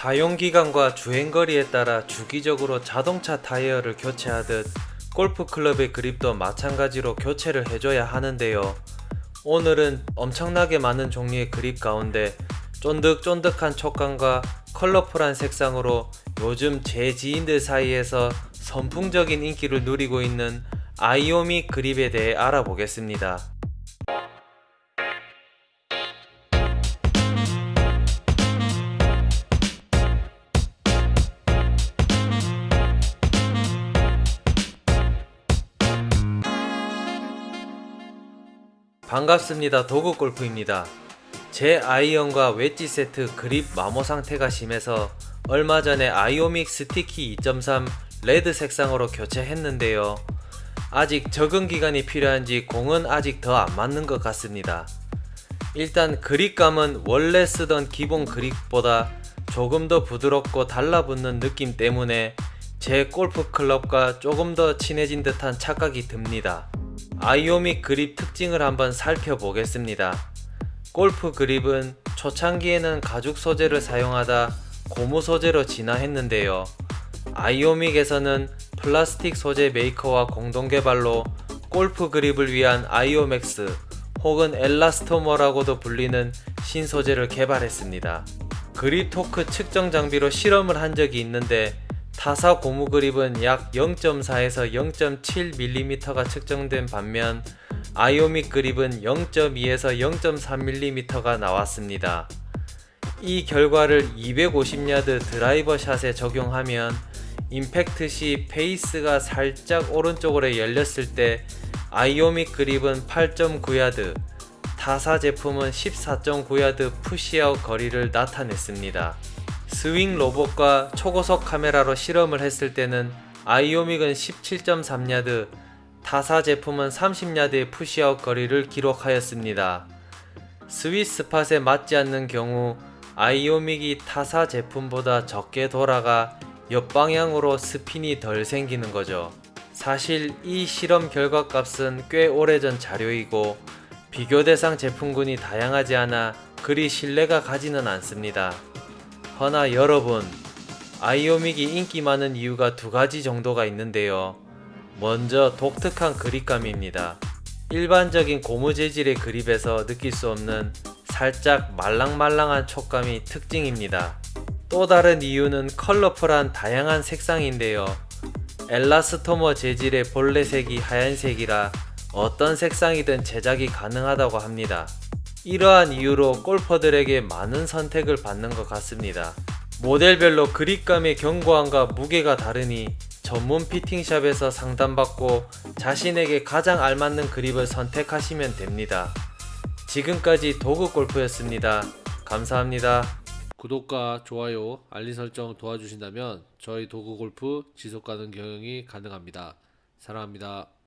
사용기간과 주행거리에 따라 주기적으로 자동차 타이어를 교체하듯 골프클럽의 그립도 마찬가지로 교체를 해줘야 하는데요. 오늘은 엄청나게 많은 종류의 그립 가운데 쫀득쫀득한 촉감과 컬러풀한 색상으로 요즘 제 지인들 사이에서 선풍적인 인기를 누리고 있는 아이오미 그립에 대해 알아보겠습니다. 반갑습니다. 도구골프입니다. 제 아이언과 웨지 세트 그립 마모 상태가 심해서 얼마 전에 아이오믹 스티키 2.3 레드 색상으로 교체했는데요. 아직 적응 기간이 필요한지 공은 아직 더 안 맞는 것 같습니다. 일단 그립감은 원래 쓰던 기본 그립보다 조금 더 부드럽고 달라붙는 느낌 때문에 제 골프 클럽과 조금 더 친해진 듯한 착각이 듭니다. 아이오믹 그립 특징을 한번 살펴보겠습니다. 골프 그립은 초창기에는 가죽 소재를 사용하다 고무 소재로 진화했는데요. 아이오믹에서는 플라스틱 소재 메이커와 공동 개발로 골프 그립을 위한 아이오맥스 혹은 엘라스토머라고도 불리는 신소재를 개발했습니다. 그립 토크 측정 장비로 실험을 한 적이 있는데 타사 고무 그립은 약 0.4에서 0.7mm가 측정된 반면 아이오믹 그립은 0.2에서 0.3mm가 나왔습니다. 이 결과를 250야드 드라이버 샷에 적용하면 임팩트 시 페이스가 살짝 오른쪽으로 열렸을 때 아이오믹 그립은 8.9야드, 타사 제품은 14.9야드 push out 거리를 나타냈습니다. 스윙 로봇과 초고속 카메라로 실험을 했을 때는 아이오믹은 17.3야드, 타사 제품은 30야드의 push out 거리를 기록하였습니다. 스위스팟에 맞지 않는 경우 아이오믹이 타사 제품보다 적게 돌아가 옆방향으로 스핀이 덜 생기는 거죠. 사실 이 실험 결과 값은 꽤 오래전 자료이고 비교 대상 제품군이 다양하지 않아 그리 신뢰가 가지는 않습니다. 허나 여러분 아이오믹이 인기 많은 이유가 두 가지 정도가 있는데요. 먼저 독특한 그립감입니다. 일반적인 고무 재질의 그립에서 느낄 수 없는 살짝 말랑말랑한 촉감이 특징입니다. 또 다른 이유는 컬러풀한 다양한 색상인데요. 엘라스토머 재질의 본래색이 하얀색이라 어떤 색상이든 제작이 가능하다고 합니다. 이러한 이유로 골퍼들에게 많은 선택을 받는 것 같습니다. 모델별로 그립감의 견고함과 무게가 다르니 전문 피팅샵에서 상담받고 자신에게 가장 알맞는 그립을 선택하시면 됩니다. 지금까지 도구골프였습니다. 감사합니다. 구독과 좋아요, 알림 설정 도와주신다면 저희 도구골프 지속가능 경영이 가능합니다. 사랑합니다.